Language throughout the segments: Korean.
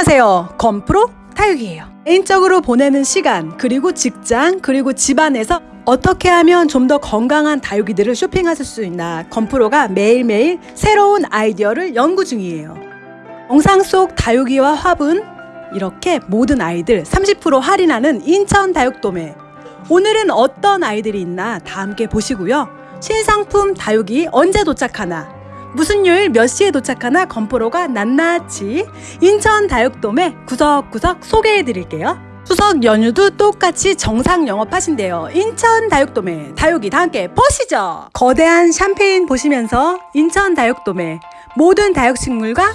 안녕하세요. 건프로 타육이에요. 개인적으로 보내는 시간, 그리고 직장, 그리고 집안에서 어떻게 하면 좀 더 건강한 다육이들을 쇼핑하실 수 있나 건프로가 매일매일 새로운 아이디어를 연구 중이에요. 영상 속 다육이와 화분, 이렇게 모든 아이들 30% 할인하는 인천 다육도매. 오늘은 어떤 아이들이 있나 다 함께 보시고요. 신상품 다육이 언제 도착하나 무슨 요일 몇 시에 도착하나 건프로가 낱낱이 인천 다육돔에 구석구석 소개해 드릴게요. 추석 연휴도 똑같이 정상 영업하신대요. 인천 다육돔에 다육이 다 함께 보시죠. 거대한 샴페인 보시면서 인천 다육돔에 모든 다육식물과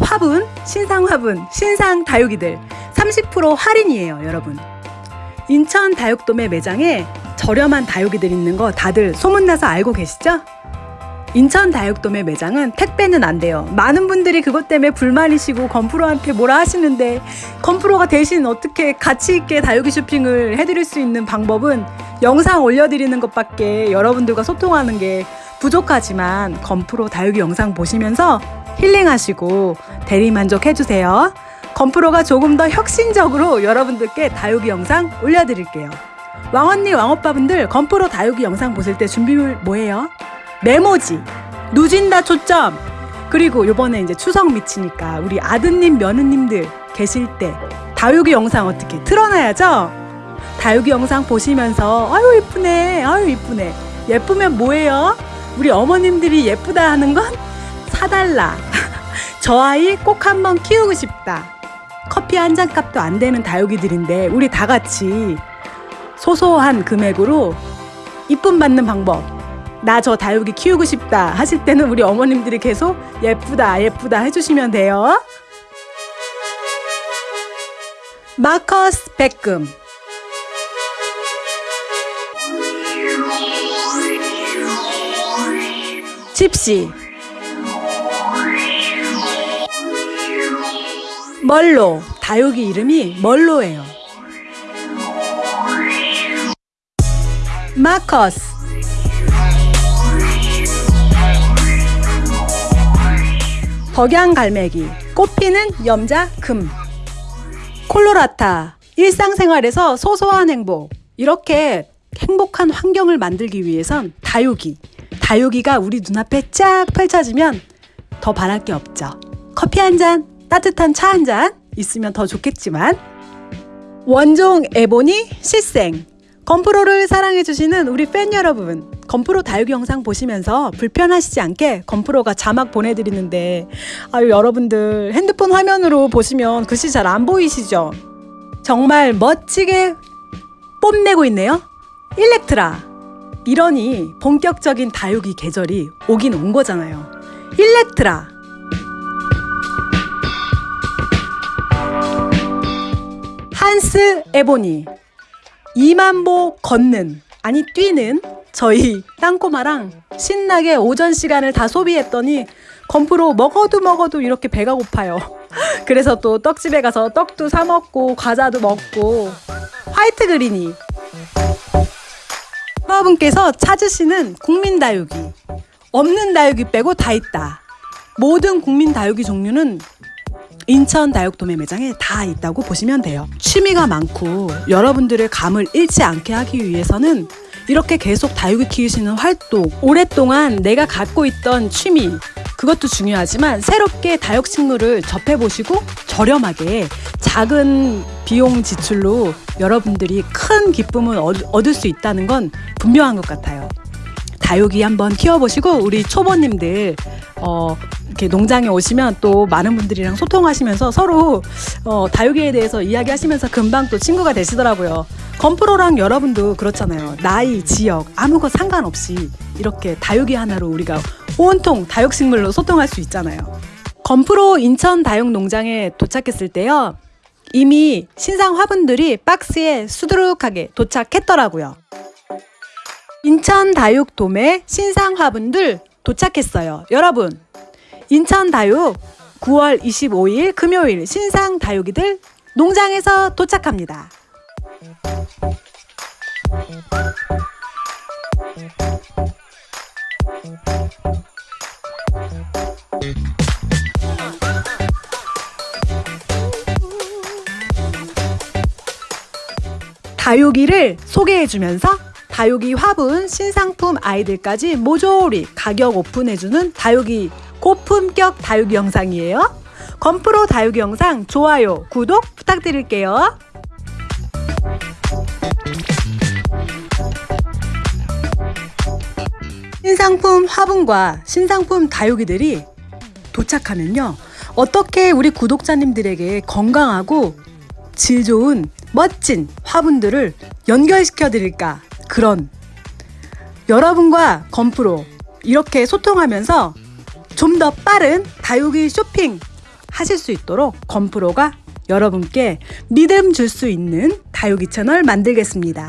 화분, 신상 화분, 신상 다육이들 30% 할인이에요, 여러분. 인천 다육돔의 매장에 저렴한 다육이들 있는 거 다들 소문나서 알고 계시죠? 인천 다육돔의 매장은 택배는 안 돼요. 많은 분들이 그것 때문에 불만이시고 건프로한테 뭐라 하시는데 건프로가 대신 어떻게 가치 있게 다육이 쇼핑을 해드릴 수 있는 방법은 영상 올려드리는 것밖에 여러분들과 소통하는 게 부족하지만 건프로 다육이 영상 보시면서 힐링하시고 대리만족 해주세요. 건프로가 조금 더 혁신적으로 여러분들께 다육이 영상 올려드릴게요. 왕언니 왕오빠분들 건프로 다육이 영상 보실 때 준비물 뭐예요? 메모지, 누진다 초점. 그리고 요번에 이제 추석 미치니까 우리 아드님, 며느님들 계실 때 다육이 영상 어떻게 틀어놔야죠? 다육이 영상 보시면서 아유 이쁘네, 아유 이쁘네. 예쁘면 뭐예요? 우리 어머님들이 예쁘다 하는 건 사달라. 저 아이 꼭 한번 키우고 싶다. 커피 한 잔 값도 안 되는 다육이들인데 우리 다 같이 소소한 금액으로 이쁨 받는 방법 나 저 다육이 키우고 싶다 하실 때는 우리 어머님들이 계속 예쁘다 예쁘다 해주시면 돼요. 마커스 백금 집시 멀로 다육이 이름이 멀로예요. 마커스 덕양갈매기, 꽃피는 염자 금, 콜로라타, 일상생활에서 소소한 행복, 이렇게 행복한 환경을 만들기 위해선 다육이, 다육이가 우리 눈앞에 쫙 펼쳐지면 더 바랄 게 없죠. 커피 한 잔, 따뜻한 차 한 잔 있으면 더 좋겠지만. 원종 에보니 시생 건프로를 사랑해주시는 우리 팬 여러분 건프로 다육이 영상 보시면서 불편하시지 않게 건프로가 자막 보내드리는데 아유 여러분들 핸드폰 화면으로 보시면 글씨 잘 안 보이시죠? 정말 멋지게 뽐내고 있네요. 일렉트라 이러니 본격적인 다육이 계절이 오긴 온 거잖아요. 일렉트라 한스 에보니 이만보 걷는 아니 뛰는 저희 땅꼬마랑 신나게 오전 시간을 다 소비했더니 건프로 먹어도 먹어도 이렇게 배가 고파요. 그래서 또 떡집에 가서 떡도 사 먹고 과자도 먹고 화이트 그린이 여러분께서 찾으시는 국민 다육이 없는 다육이 빼고 다 있다. 모든 국민 다육이 종류는 인천 다육도매 매장에 다 있다고 보시면 돼요. 취미가 많고 여러분들의 감을 잃지 않게 하기 위해서는 이렇게 계속 다육이 키우시는 활동, 오랫동안 내가 갖고 있던 취미, 그것도 중요하지만 새롭게 다육식물을 접해보시고 저렴하게 작은 비용 지출로 여러분들이 큰 기쁨을 얻을 수 있다는 건 분명한 것 같아요. 다육이 한번 키워보시고 우리 초보님들 어, 이렇게 농장에 오시면 또 많은 분들이랑 소통하시면서 서로 어, 다육이에 대해서 이야기하시면서 금방 또 친구가 되시더라고요. 건프로랑 여러분도 그렇잖아요. 나이, 지역, 아무것 상관없이 이렇게 다육이 하나로 우리가 온통 다육식물로 소통할 수 있잖아요. 건프로 인천 다육농장에 도착했을 때요. 이미 신상 화분들이 박스에 수두룩하게 도착했더라고요. 인천 다육돔의 신상 화분들 도착했어요. 여러분 인천 다육 9월 25일 금요일 신상 다육이들 농장에서 도착합니다. 다육이를 소개해주면서 다육이 화분 신상품 아이들까지 모조리 가격 오픈해주는 다육이 고품격 다육이 영상이에요. 건프로 다육이 영상 좋아요, 구독 부탁드릴게요. 신상품 화분과 신상품 다육이들이 도착하면요. 어떻게 우리 구독자님들에게 건강하고 질 좋은 멋진 화분들을 연결시켜 드릴까 그런 여러분과 건프로 이렇게 소통하면서 좀 더 빠른 다육이 쇼핑 하실 수 있도록 건프로가 여러분께 믿음 줄 수 있는 다육이 채널 만들겠습니다.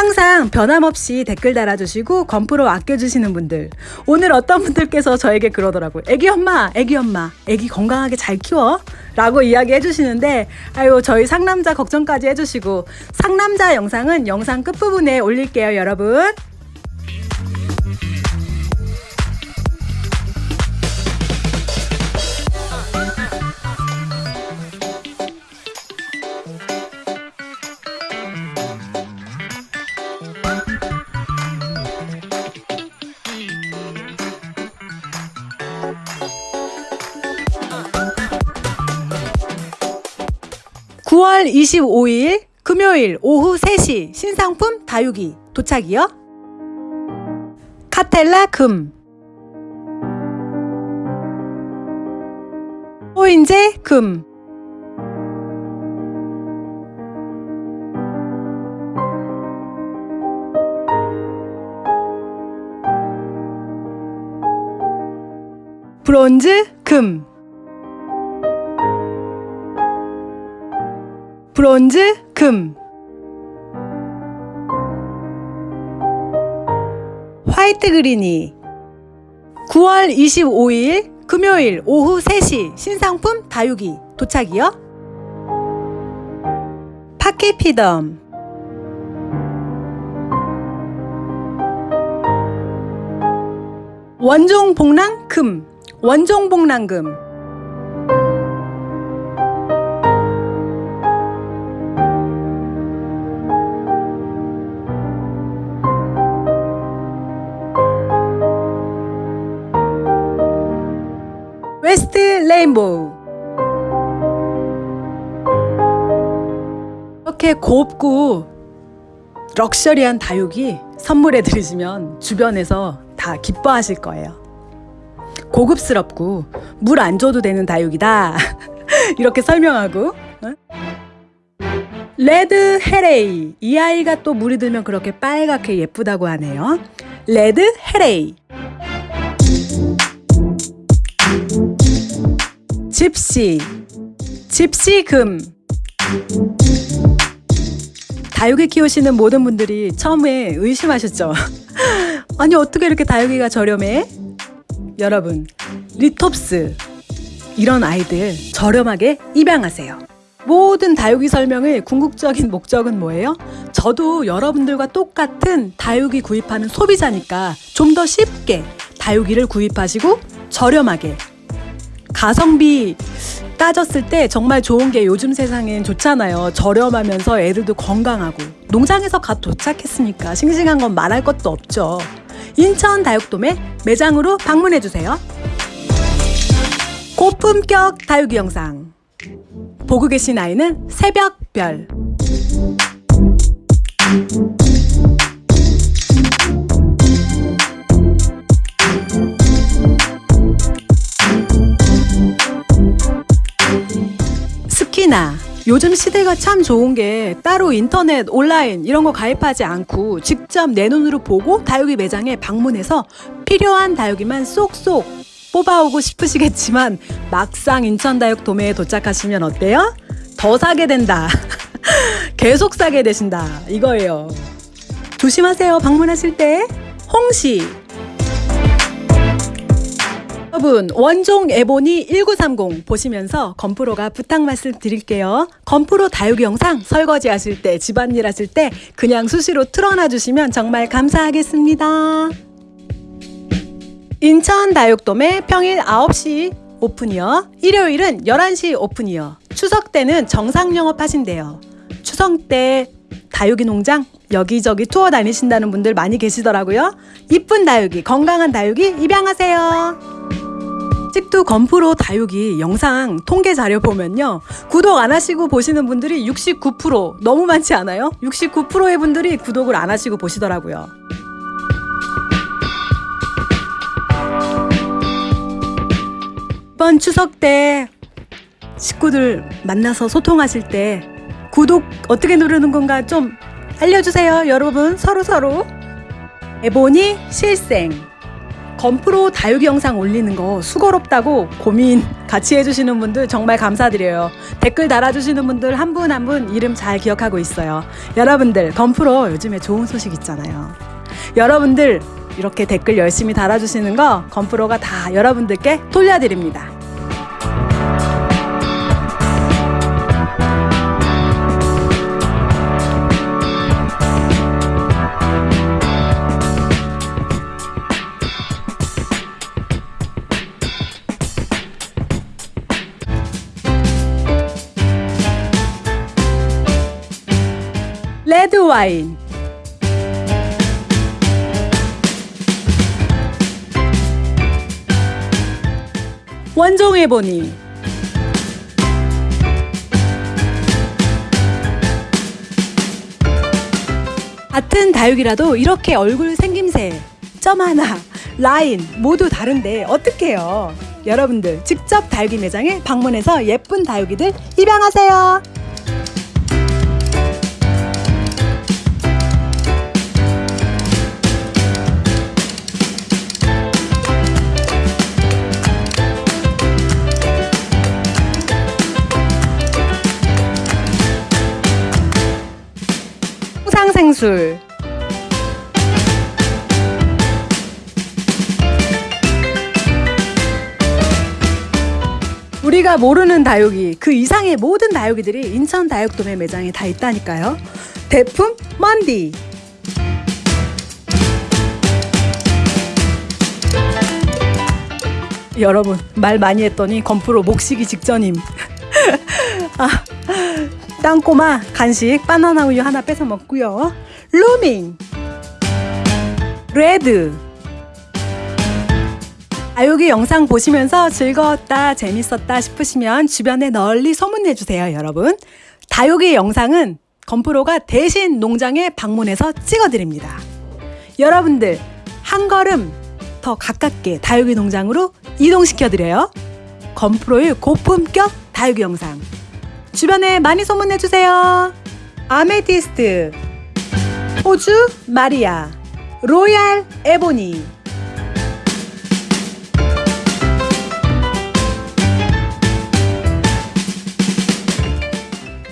항상 변함없이 댓글 달아주시고 건프로 아껴주시는 분들 오늘 어떤 분들께서 저에게 그러더라고요. 애기 엄마, 애기 엄마, 애기 건강하게 잘 키워 라고 이야기 해주시는데 아유 저희 상남자 걱정까지 해주시고 상남자 영상은 영상 끝부분에 올릴게요 여러분. 9월 25일 금요일 오후 3시 신상품 다육이 도착이요. 카텔라 금. 호인제 금. 브론즈 금 브론즈, 금. 화이트 그린이. 9월 25일 금요일 오후 3시 신상품 다육이. 도착이요. 파키피덤. 원종 복랑 금. 원종 복랑금 레인보우 이렇게 곱고 럭셔리한 다육이 선물해 드리시면 주변에서 다 기뻐하실 거예요. 고급스럽고 물 안 줘도 되는 다육이다. 이렇게 설명하고 레드 헤레이 이 아이가 또 물이 들면 그렇게 빨갛게 예쁘다고 하네요. 레드 헤레이 집시 집시금 다육이 키우시는 모든 분들이 처음에 의심하셨죠 아니 어떻게 이렇게 다육이가 저렴해? 여러분 리톱스 이런 아이들 저렴하게 입양하세요 모든 다육이 설명의 궁극적인 목적은 뭐예요? 저도 여러분들과 똑같은 다육이 구입하는 소비자니까 좀 더 쉽게 다육이를 구입하시고 저렴하게 가성비 따졌을 때 정말 좋은 게 요즘 세상엔 좋잖아요. 저렴하면서 애들도 건강하고 농장에서 갓 도착했으니까 싱싱한 건 말할 것도 없죠. 인천 다육돔에 매장으로 방문해 주세요. 고품격 다육이 영상 보고 계신 아이는 새벽별 특히나 요즘 시대가 참 좋은 게 따로 인터넷, 온라인 이런 거 가입하지 않고 직접 내 눈으로 보고 다육이 매장에 방문해서 필요한 다육이만 쏙쏙 뽑아오고 싶으시겠지만 막상 인천 다육 도매에 도착하시면 어때요? 더 사게 된다. 계속 사게 되신다. 이거예요. 조심하세요. 방문하실 때. 홍시, 여러분 원종 에보니 1930 보시면서 건프로가 부탁 말씀 드릴게요. 건프로 다육이 영상 설거지 하실 때 집안일 하실 때 그냥 수시로 틀어놔 주시면 정말 감사하겠습니다. 인천 다육돔에 평일 9시 오픈이요. 일요일은 11시 오픈이요. 추석 때는 정상 영업하신대요. 추석 때 다육이 농장 여기저기 투어 다니신다는 분들 많이 계시더라고요. 이쁜 다육이, 건강한 다육이 입양하세요. 찍두 건프로 다육이 영상 통계 자료 보면요. 구독 안 하시고 보시는 분들이 69% 너무 많지 않아요? 69%의 분들이 구독을 안 하시고 보시더라고요. 이번 추석 때 식구들 만나서 소통하실 때 구독 어떻게 누르는 건가 좀 알려주세요, 여러분. 서로 서로. 에보니 실생. 건프로 다육이 영상 올리는 거 수고롭다고 고민 같이 해주시는 분들 정말 감사드려요. 댓글 달아주시는 분들 한 분 한 분 이름 잘 기억하고 있어요. 여러분들, 건프로 요즘에 좋은 소식 있잖아요. 여러분들 이렇게 댓글 열심히 달아주시는 거 건프로가 다 여러분들께 돌려드립니다. 와인. 원종해 보니. 같은 다육이라도 이렇게 얼굴 생김새 점 하나 라인 모두 다른데 어떡해요? 여러분들 직접 다육이 매장에 방문해서 예쁜 다육이들 입양하세요 홍상생술. 우리가 모르는 다육이 그 이상의 모든 다육이들이 인천 다육도매 매장에 다 있다니까요. 대품 먼디. 여러분 말 많이 했더니 건프로 목시기 직전임. 아 땅꼬마 간식 바나나 우유 하나 뺏어 먹고요. 루밍. 레드. 아육이 영상 보시면서 즐거웠다 재밌었다 싶으시면 주변에 널리 소문내 주세요 여러분. 다육이 영상은 건프로가 대신 농장에 방문해서 찍어드립니다. 여러분들 한 걸음 더 가깝게 다육이 농장으로 이동시켜드려요. 건프로의 고품격 다육이 영상 주변에 많이 소문내 주세요. 아메티스트, 호주 마리아, 로얄 에보니.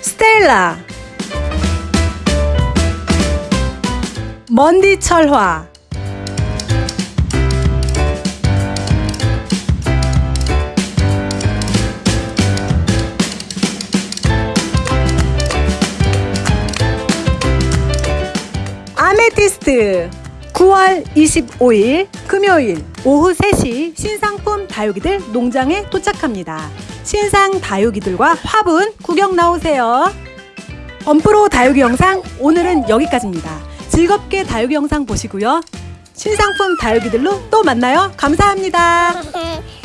스텔라, 먼디 철화. 9월 25일 금요일 오후 3시 신상품 다육이들 농장에 도착합니다. 신상 다육이들과 화분 구경 나오세요. 범프로 다육이 영상 오늘은 여기까지입니다. 즐겁게 다육이 영상 보시고요. 신상품 다육이들로 또 만나요. 감사합니다.